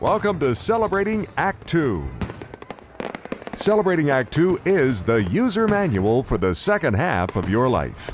Welcome to Celebrating Act 2. Celebrating Act 2 is the user manual for the second half of your life.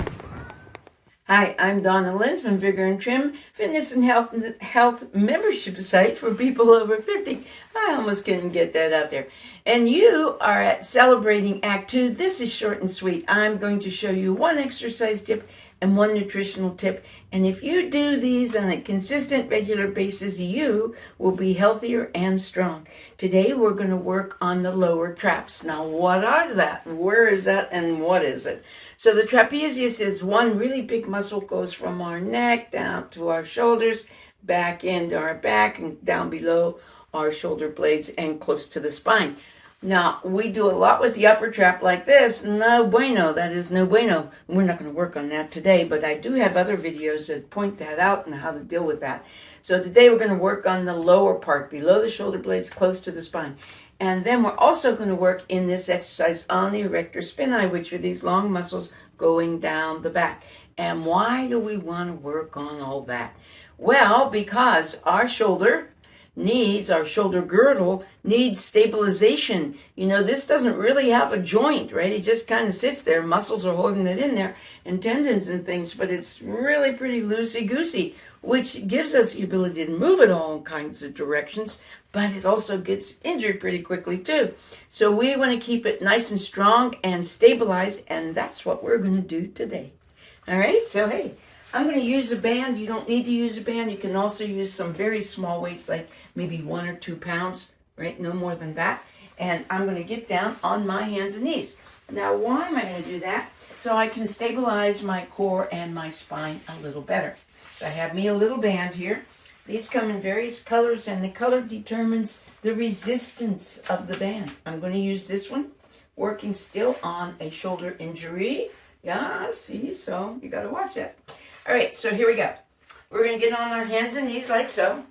Hi, I'm Donna Lynn from Vigor and Trim, fitness and health health membership site for people over 50. I almost couldn't get that out there. And you are at Celebrating Act 2. This is short and sweet. I'm going to show you one exercise tip and one nutritional tip. And if you do these on a consistent, regular basis, you will be healthier and strong. Today, we're going to work on the lower traps. Now, what is that? Where is that? And what is it? So, the trapezius is one really big muscle goes from our neck down to our shoulders, back into our back, and down below our shoulder blades and close to the spine. Now, we do a lot with the upper trap like this. No bueno. That is no bueno. We're not going to work on that today, but I do have other videos that point that out and how to deal with that. So today we're going to work on the lower part, below the shoulder blades, close to the spine. And then we're also going to work in this exercise on the erector spinae, which are these long muscles going down the back. And why do we want to work on all that? Well, because our shoulder needs, our shoulder girdle needs stabilization. You know, this doesn't really have a joint, right? It just kind of sits there. Muscles are holding it in there and tendons and things, but it's really pretty loosey goosey, which gives us the ability to move it all kinds of directions, but it also gets injured pretty quickly too. So we want to keep it nice and strong and stabilized, and that's what we're going to do today. All right, so hey, I'm going to use a band. You don't need to use a band. You can also use some very small weights, like maybe one or two pounds, right? No more than that. And I'm going to get down on my hands and knees. Now, why am I going to do that? So I can stabilize my core and my spine a little better. So I have me a little band here. These come in various colors, and the color determines the resistance of the band. I'm going to use this one, working still on a shoulder injury. Yeah, see, so you got to watch that. All right, so here we go. We're going to get on our hands and knees like so.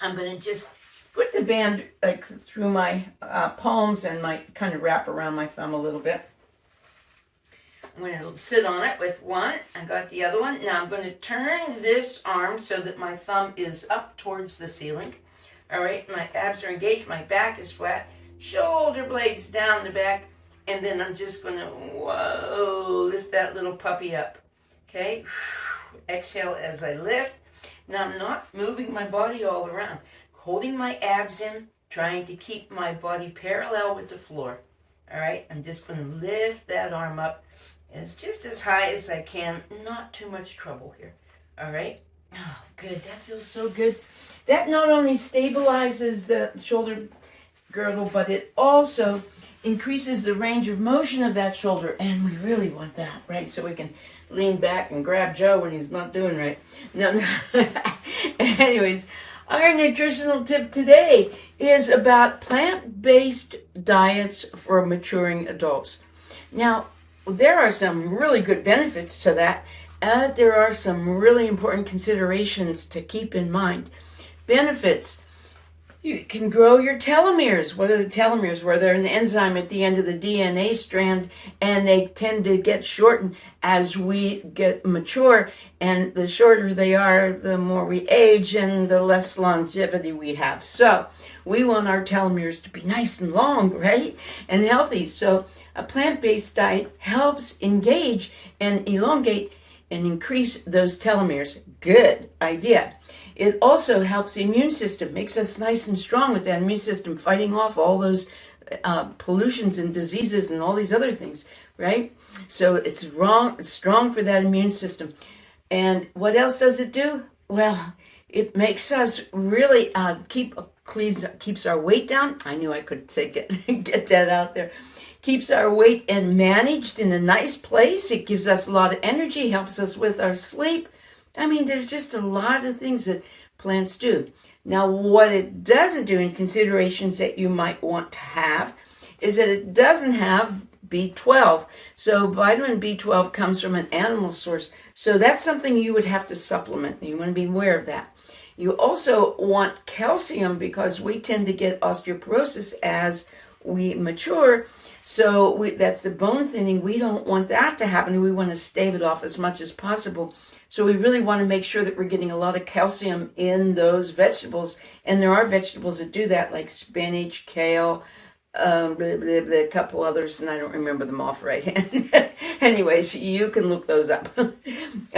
I'm going to just put the band like through my uh, palms and my kind of wrap around my thumb a little bit. I'm going to sit on it with one. I got the other one. Now I'm going to turn this arm so that my thumb is up towards the ceiling. All right, my abs are engaged, my back is flat, shoulder blades down the back, and then I'm just going to, whoa, lift that little puppy up. Okay, exhale as I lift. Now I'm not moving my body all around, holding my abs in, trying to keep my body parallel with the floor. All right, I'm just going to lift that arm up as just as high as I can. Not too much trouble here. All right. Oh, good. That feels so good. That not only stabilizes the shoulder girdle, but it also increases the range of motion of that shoulder. And we really want that, right? So we can lean back and grab Joe when he's not doing right. No, no. Anyways, our nutritional tip today is about plant-based diets for maturing adults. Now, there are some really good benefits to that. Uh, there are some really important considerations to keep in mind. Benefits you can grow your telomeres. What are the telomeres? Where they're an enzyme at the end of the DNA strand, and they tend to get shortened as we get mature. And the shorter they are, the more we age, and the less longevity we have. So we want our telomeres to be nice and long, right? And healthy. So a plant based diet helps engage and elongate and increase those telomeres. Good idea. It also helps the immune system, makes us nice and strong with that immune system, fighting off all those uh, pollutions and diseases and all these other things, right? So it's wrong, it's strong for that immune system. And what else does it do? Well, it makes us really uh, keep keeps our weight down. I knew I could say get get that out there. Keeps our weight and managed in a nice place. It gives us a lot of energy, helps us with our sleep, I mean, there's just a lot of things that plants do. Now, what it doesn't do in considerations that you might want to have is that it doesn't have B12. So vitamin B12 comes from an animal source. So that's something you would have to supplement. You want to be aware of that. You also want calcium because we tend to get osteoporosis as we mature. So we, that's the bone thinning. We don't want that to happen. We want to stave it off as much as possible. So we really want to make sure that we're getting a lot of calcium in those vegetables. And there are vegetables that do that, like spinach, kale, um, blah, blah, blah, a couple others, and I don't remember them off right hand. Anyways, you can look those up.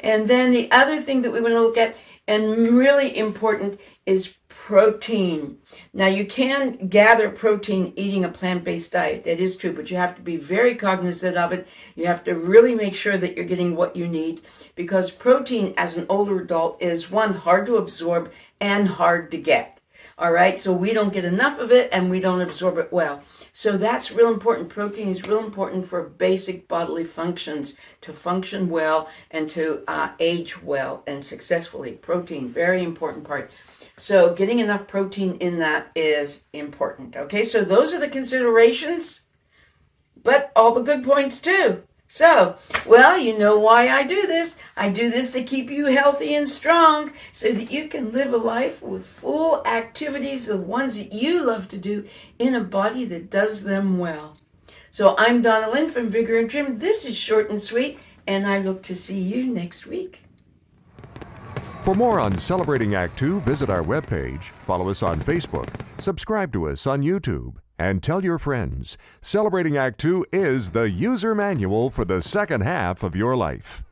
and then the other thing that we want to look at, and really important, is protein. Now, you can gather protein eating a plant based diet. That is true, but you have to be very cognizant of it. You have to really make sure that you're getting what you need because protein as an older adult is one, hard to absorb and hard to get. All right, so we don't get enough of it and we don't absorb it well. So that's real important. Protein is real important for basic bodily functions to function well and to uh, age well and successfully. Protein, very important part. So getting enough protein in that is important. Okay, so those are the considerations, but all the good points too. So, well, you know why I do this. I do this to keep you healthy and strong so that you can live a life with full activities, the ones that you love to do, in a body that does them well. So, I'm Donna Lynn from Vigor and Trim. This is short and sweet, and I look to see you next week. For more on Celebrating Act Two, visit our webpage, follow us on Facebook, subscribe to us on YouTube, and tell your friends. Celebrating Act Two is the user manual for the second half of your life.